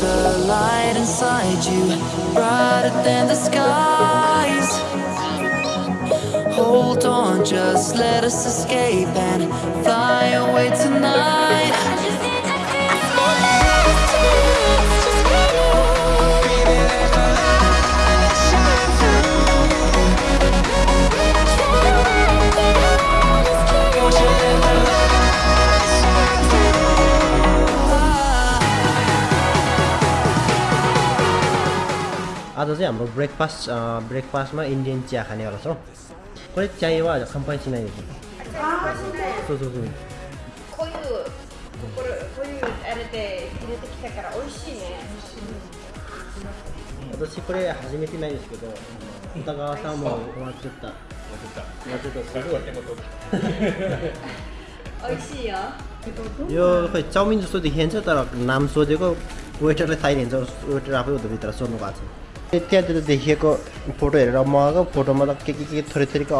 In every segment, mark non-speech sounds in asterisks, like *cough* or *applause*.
the light inside you, brighter than the skies. Hold on, just let us escape and fly away tonight. चाहिँ हाम्रो breakfast ब्रेकफास्टमा Indian चिया खानेवाला छौँ कोही चाहिए वा खाम्पाइ चिनाइ そうそうそうこういうこれこういうあれで入れてきたから美味しいね私これ初めてないですけど歌川さんも終わっちゃった終わっちゃったすごい美味しいよ यो खोइ चाउमिन जस्तो देखिन्छ तर नाम सोधेको वेटरले थाहा दिन्छ वेटर आफै उता भित्र सोध्नु भएको छ त्यहाँतिर देखिएको फोटो हेरेर मगाएको फोटोमा त के के के थोरै थोरैको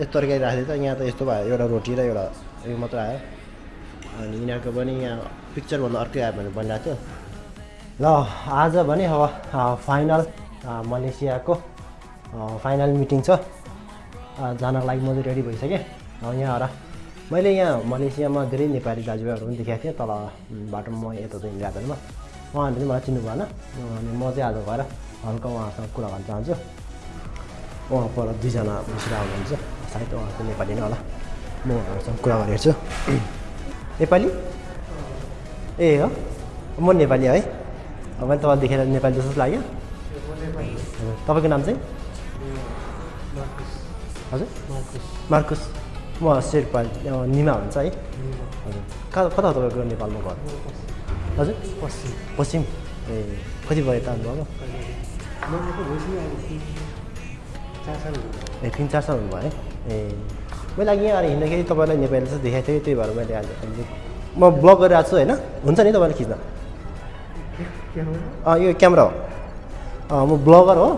यस्तो तरकारी राखिदिन्छ यहाँ त यस्तो भयो एउटा रोटी र एउटा उयो मात्र आयो। अनि यिनीहरूको पनि यहाँ पिक्चरभन्दा अर्कै आयो भने भनिरहेको थियो। ल आज भने अब फाइनल मलेसियाको फाइनल मिटिङ छ। जानको लागि म चाहिँ रेडी भइसकेँ। यहाँ र मैले यहाँ मलेसियामा धेरै नेपाली दाजुभाइहरू पनि देखाएको थिएँ तल बाटोमा म यता चाहिँ हिँडिरहेको बेलामा उहाँहरूले चाहिँ मलाई चिन्नु भएन अनि म चाहिँ आज गएर हल्का उहाँसँग कुरा गर्न चाहन्छु उहाँ पर दुईजना बसेर आउनुहुन्छ सायद उहाँ चाहिँ नेपाली नै होला म उहाँहरूसँग कुरा गरेर छु नेपाली ए हो म नेपाली है अब मैले तपाईँलाई देखेर नेपाली जस्तो लाग्यो तपाईँको नाम चाहिँ हजुर मार्कुस म शेर्पा निमा हुन्छ है हजुर कता हो तपाईँको नेपालमा घर हजुर पश्चिम पश्चिम भयो त आउनुभएको ए तिन चार साल हुनुभयो है ए मैले अघि यहाँ हिँड्दाखेरि तपाईँलाई नेपाली जस्तो देखाएको थिएँ त्यही भएर मैले आज म ब्लग गरिरहेको छु होइन हुन्छ नि तपाईँले खिच्न यो क्यामेरा हो म ब्लगर हो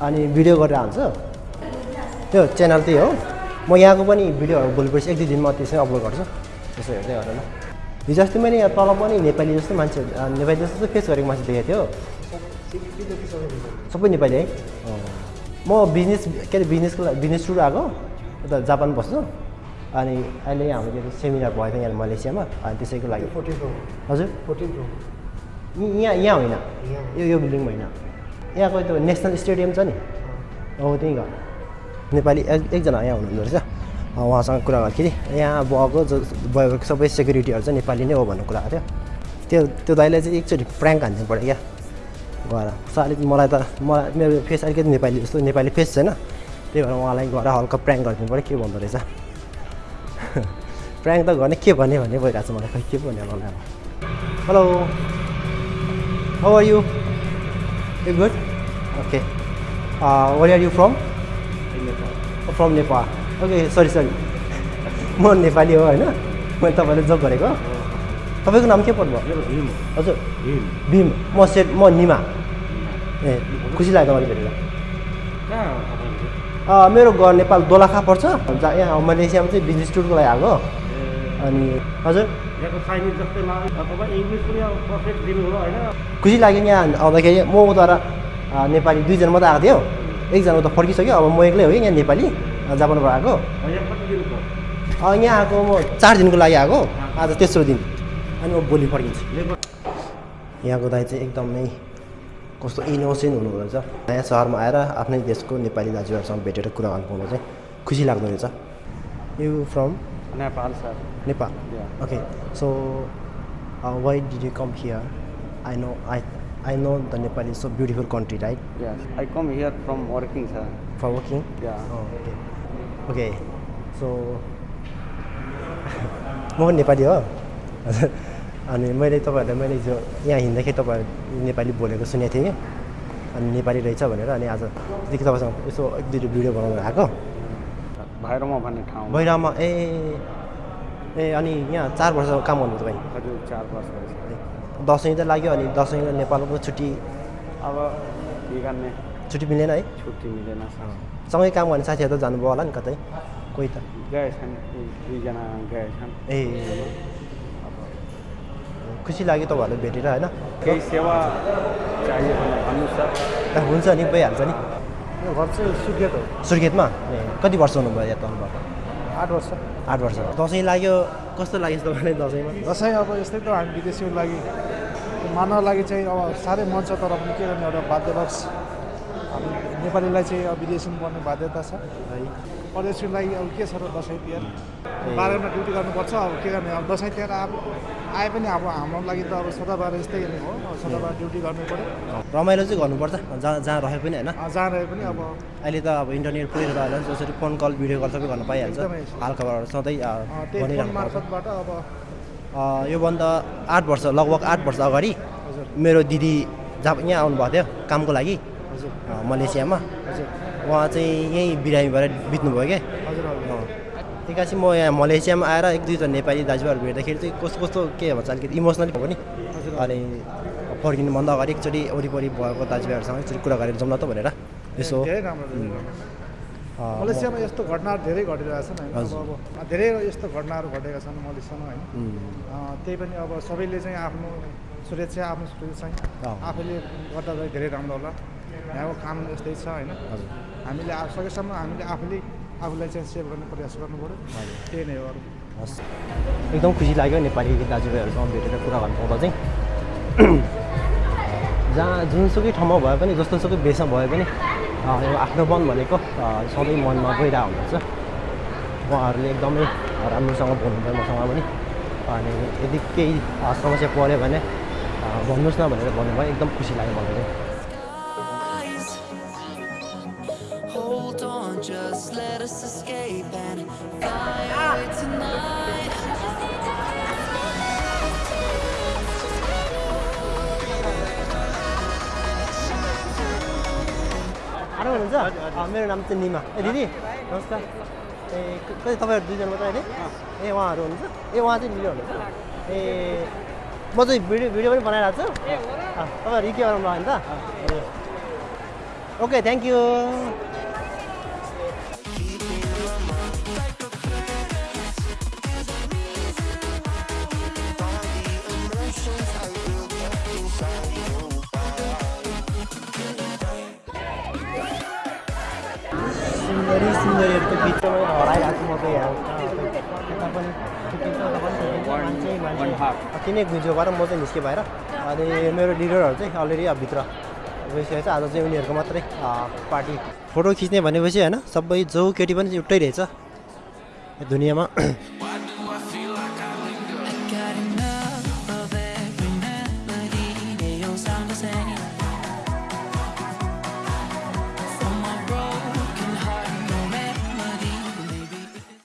अनि भिडियो गरेर हाल्छु त्यो च्यानल त्यही हो म यहाँको पनि भिडियोहरू भोलि पर्सि एक दुई दिनमा त्यसमै अपलोड गर्छु त्यसो हेर्दै गरेर हिजो अस्ति मैले यहाँ तल पनि नेपाली जस्तो मान्छे नेपाली जस्तो फेस गरेको मान्छे देखेको थियो। सबै नेपाली है। म बिजनेस के अरे बिजनेसको बिजनेस टुर आएको यता जापान बस्छु अनि अहिले हाम्रो के अरे सेमिनार भएको थियो यहाँ मलेसियामा अनि त्यसैको लागि। हजुर। यहाँ यहाँ होइन। यो यो बिल्डिङमा होइन। यहाँको त्यो नेसनल स्टेडियम छ नि। हो त्यहीँ घर। नेपाली एक एकजना यहाँ हुनुहुँदो रहेछ। उहाँसँग कुरा गर्दाखेरि यहाँ भएको जो भएको सबै सेक्युरिटीहरू चाहिँ नेपाली नै हो भन्ने कुरा थियो। त्यो त्यो दाइले चाहिँ एकचोटि प्र्याङ्क हान्नु पऱ्यो क्या। गएर अलिक मलाई त मलाई मेरो फेस अलिकति नेपाली जस्तो नेपाली फेस छैन। त्यही भएर उहाँलाई गएर हल्का प्र्याङ्क गरिदिनु पऱ्यो। के भन्दो रहेछ? *laughs* प्र्याङ्क त गर्ने के भन्ने भन्ने भइरहेको छ मलाई खै के भन्ने मलाई अब। Hello how are you a good okay where are you from from Nepal okay sorry sorry म नेपाली हो होइन? मैले तपाईँले जोक गरेको तपाईँको नाम के पर्नुभयो हजुर। भीम। म सेट म निमा। ए खुसी लाग्यो तपाईँले भेटेर। मेरो घर नेपाल दोलखा पर्छ। यहाँ मलेसियामा चाहिँ बिजनेस टुरको लागि आएको। अनि हजुर। खुसी लाग्यो यहाँ आउँदाखेरि। म अँ, नेपाली दुईजना मात्रै आएको थियो। एकजना उता फर्किसक्यो अब म एक्लै हो कि यहाँ नेपाली। जापानबाट आएको यहाँ आएको म चार दिनको लागि आएको। आज तेस्रो दिन। अनि म भोलि फर्किन्छु। यहाँको दाइ चाहिँ एकदमै कस्तो इनोसेन्ट हुनुहुँदो रहेछ। नयाँ सहरमा आएर आफ्नै देशको नेपाली दाजुहरूसँग भेटेर कुरा गर्नु पाउनु चाहिँ खुसी लाग्दो रहेछ। You from Nepal sir Nepal. Okay so why did you come here I know I I know the Nepal is so beautiful country right Yes, I come here from working, sir. For Yeah. Okay so म पनि नेपाली हो अनि मैले तपाईँहरूलाई मैले हिजो यहाँ हिँड्दाखेरि तपाईँहरू नेपाली बोलेको सुनेको थिएँ कि अनि नेपाली रहेछ भनेर अनि आजदेखि तपाईँसँग यसो एक दुईवटा भिडियो बनाउनु आएको भैरवमा भन्ने ठाउँ भैरवमा ए ए अनि यहाँ चार वर्ष काम गर्नु तपाईँ हजुर चार वर्ष दसैँ त लाग्यो अनि दसैँ नेपालको छुट्टी अब के गर्ने छुट्टी मिलेन है छुट्टी मिलेन सँगै काम गर्ने साथीहरू त जानुभयो होला नि कतै कोही त गएछन् दुई- दुईजना गएछन् ए खुसी लाग्यो तपाईँहरूलाई भेटेर होइन केही सेवा चाहियो भने भन्नुहोस् हुन्छ नि भइहाल्छ नि घर चाहिँ सुर्खेत हो सुर्खेतमा ए कति वर्ष हुनुभयो यहाँ तल्नुभएको आठ वर्ष आठ वर्ष दसैँ लाग्यो कस्तो लाग्यो तपाईँलाई दसैँमा दसैँ अब यस्तै त हामी विदेशीको लागि मान्न लागि चाहिँ अब साह्रै मन छ तर पनि के गर्ने एउटा बाध्यवश हामी नेपालीलाई चाहिँ अब विदेशीमा पर्ने बाध्यता छ। है। परदेशीको लागि अब के छ र दसैँ तिहार? बाह्र महिना ड्युटी गर्नुपर्छ अब के गर्ने? अब दसैँ तिहार अब आए पनि अब हाम्रो लागि त अब सदाबार यस्तै हो। सदाबार ड्युटी गर्नु पऱ्यो। रमाइलो चाहिँ गर्नुपर्छ जहाँ जहाँ रहे पनि होइन। जहाँ रहे पनि अब अहिले त अब इन्टरनेट पुरै रहेन जसरी फोन कल भिडियो कल सबै गर्न पाइहाल्छ। हालखबरहरू सधैँ। मार्फतबाट अब योभन्दा आठ वर्ष लगभग आठ वर्ष अगाडि मेरो दिदी जहाँ यहाँ आउनुभएको थियो कामको लागि। मलेसियामा? हजुर। उहाँ चाहिँ यहीँ बिरामी भएर बित्नुभयो क्या? हजुर हजुर। एकैछिन म यहाँ मलेसियामा आएर एक दुईजना नेपाली दाजुभाइहरू भेट्दाखेरि चाहिँ कस्तो कस्तो के भन्छ अलिकति इमोसनली भयो नि। अनि फर्किनुभन्दा अगाडि एकचोटि वरिपरि भएको दाजुभाइहरूसँग एकचोटि कुरा गरेर जाउँ न त भनेर। यसो। मलेसियामा यस्तो घटनाहरू धेरै घटिरहेछन् होइन। अब धेरै यस्तो घटनाहरू घटेका छन् मलेसियामा होइन। त्यही पनि अब सबैले चाहिँ आफ्नो सुरक्षा आफ्नो सुरक्षा चाहिँ अँ। आफैले गर्दा चाहिँ धेरै राम्रो होला। यहाँको काम यस्तै छ होइन हामीले सकेसम्म हामीले आफूले आफूलाई चाहिँ सेभ गर्ने प्रयास गर्नु पऱ्यो त्यही नै हो अरू। हस्। एकदम खुसी लाग्यो नेपाली दाजुभाइहरूसँग भेटेर कुरा गर्नु पाउँदा चाहिँ। *clears throat* जहाँ जुनसुकै ठाउँमा भए पनि जस्तोसुकै भेषमा भए पनि आफ्नो मन भनेको सधैँ मनमा गइरहेको हुनुहुन्छ। उहाँहरूले एकदमै राम्रोसँग बोल्नुभयो मसँग पनि। अनि यदि केही समस्या पऱ्यो भने भन्नुहोस् न भनेर भन्नुभयो। एकदम खुसी लाग्यो मलाई चाहिँ। Hold on, just let us escape and fly away tonight. आरो हुनुहुन्छ मेरो नाम चाहिँ निमा। ए दिदी नमस्कार। ए कति तपाईँहरू दुईजना मात्रै अहिले ए उहाँहरू हुनुहुन्छ ए उहाँ चाहिँ लिनु हुनुहुन्छ ए म चाहिँ भिडियो भिडियो पनि बनाइरहेको छु तपाईँहरू के गराउनु भयो नि। त ए। ओके थ्याङ्क यू सुन्दरी सुन्दरीहरूको बिचमा हराइरहेको म चाहिँ यहाँ यता पनि मान्छे मान्छे अति नै गुन्जो भएर म चाहिँ निस्केँ बाहिर अनि मेरो लिडरहरू चाहिँ अलरेडी अब भित्र गइसकेको छ आज चाहिँ उनीहरूको मात्रै पार्टी फोटो खिच्ने भनेपछि होइन सबै जो केटी पनि एउटै रहेछ दुनियाँमा